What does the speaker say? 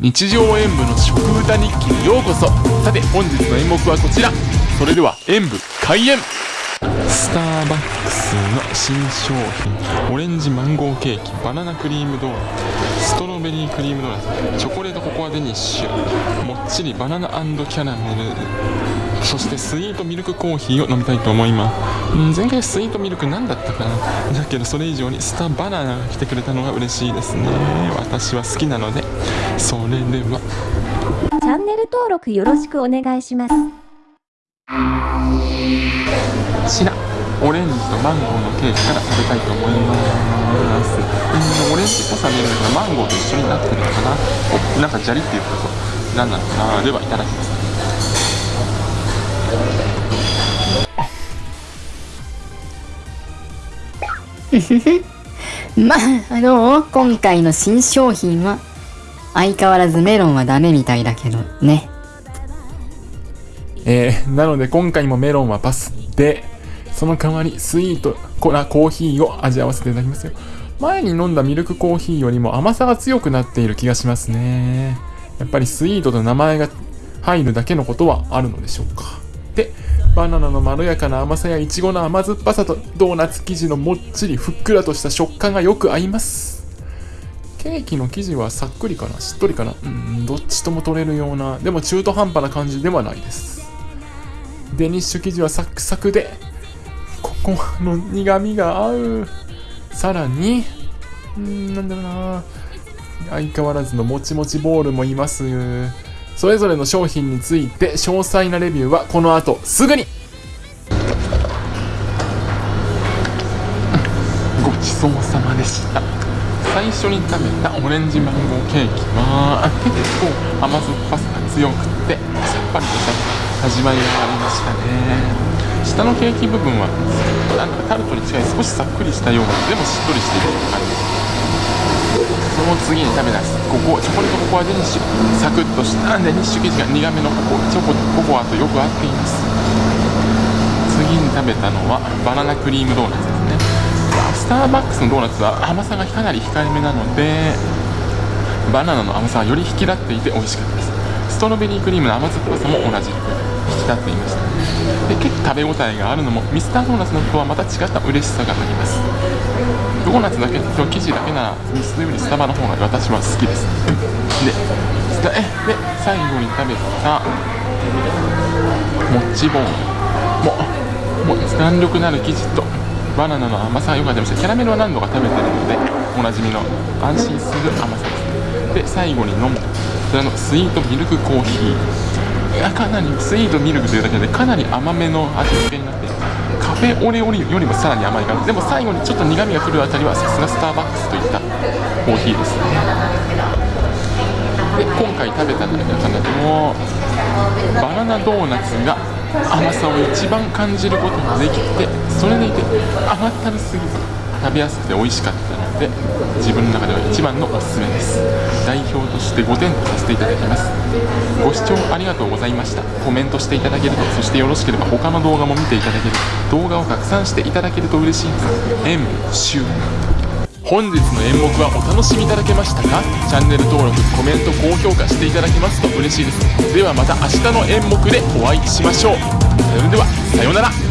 日常演舞の食歌日記にようこそ。さて本日の演目はこちら。それでは演舞開演。スターバックスの新商品。オレンジマンゴーケーキ。バナナクリームドーナツ。ストロベリークリームドーナツ。チョコレートココアデニッシュ。もっちりバナナキャラメル。そしてスイートミルクコーヒーを飲みたいと思います。ん前回スイートミルク何だったかな。だけどそれ以上にスターバナナが来てくれたのが嬉しいですね。私は好きなので。それではチャンネル登録よろしくお願いします。ちらオレンジとマンゴーのケーキから食べたいと思います。うんオレンジっぽさ見えるのがマンゴーと一緒になってるのかな。おなんかジャリって言うと何なのかな。ではいただきます。まあ、どう今回の新商品は、相変わらずメロンはダメみたいだけどね。えー、なので今回もメロンはパスでその代わりスイートコラコーヒーを味わわせていただきますよ。前に飲んだミルクコーヒーよりも甘さが強くなっている気がしますね。やっぱりスイートと名前が入るだけのことはあるのでしょうか。でバナナのまろやかな甘さやいちごの甘酸っぱさとドーナツ生地のもっちりふっくらとした食感がよく合います。ケーキの生地はさっくりかな？しっとりかな？うんどっちとも取れるようなでも中途半端な感じではないです。デニッシュ生地はサクサクでココアの苦味が合う。さらにうんなんだろうな。相変わらずのもちもちボールもいます。それぞれの商品について詳細なレビューはこの後すぐに。ごちそうさまでした。最初に食べたオレンジマンゴーケーキは結構甘酸っぱさが強くてさっぱりとした始まりがありましたね下のケーキ部分はなんかタルトに近い少しさっくりしたようなでもしっとりしている感じその次に食べたここチョコレートココアデニッシュサクッとしたデニッシュ生地が苦めのココチョコココアとよく合っています次に食べたのはバナナクリームドーナツですね。スターバックスのドーナツは甘さがかなり控えめなのでバナナの甘さはより引き立っていて美味しかったです。ストロベリークリームの甘酸っぱさも同じ。く引き立っていましたで結構食べ応えがあるのもミスタードーナツのとはまた違った嬉しさがあります。ドーナツだけと生地だけならミスよりスタバの方が私は好きです。でえで最後に食べたもっちボールもも弾力のある生地とバナナの甘さが良かったりしてキャラメルは何度か食べてるのでおなじみの安心する甘さです。で最後に飲む。こちらのスイートミルクコーヒー。かなりスイートミルクというだけでかなり甘めの味付けになってカフェオレオレよりもさらに甘い感じ。でも最後にちょっと苦みが来るあたりはさすがスターバックスといったコーヒーですね。で今回食べた中でもバナナドーナツが甘さを一番感じることができてそれでいて甘ったるすぎず食べやすくて美味しかったので自分の中では一番のおすすめです。代表として5点とさせていただきます。ご視聴ありがとうございました。コメントしていただけるとそしてよろしければ他の動画も見ていただける。動画を拡散していただけると嬉しいです。演習本日の演目はお楽しみいただけましたか？チャンネル登録コメント高評価していただけますと嬉しいです。ではまた明日の演目でお会いしましょう。それではさようなら。